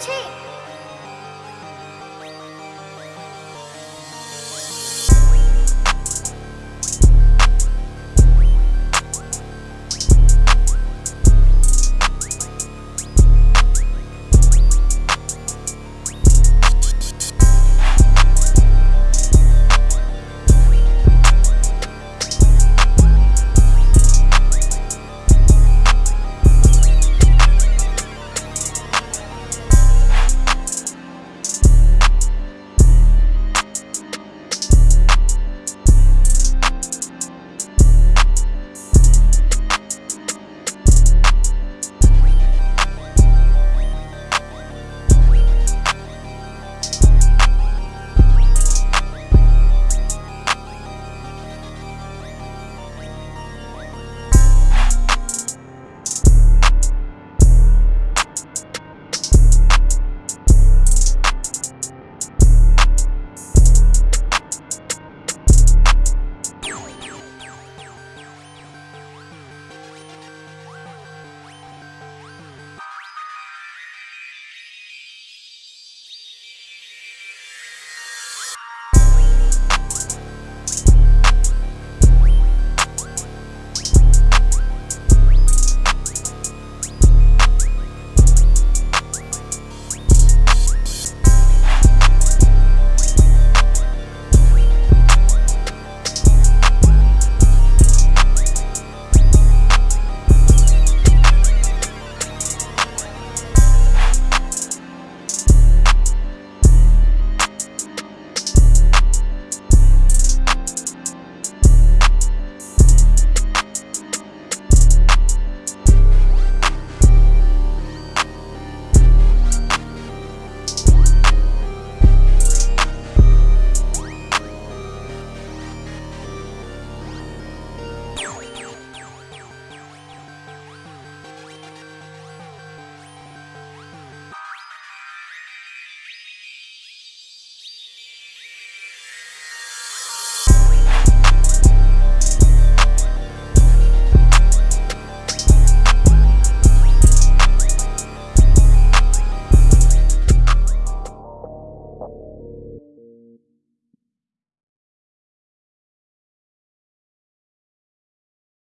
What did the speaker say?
chick.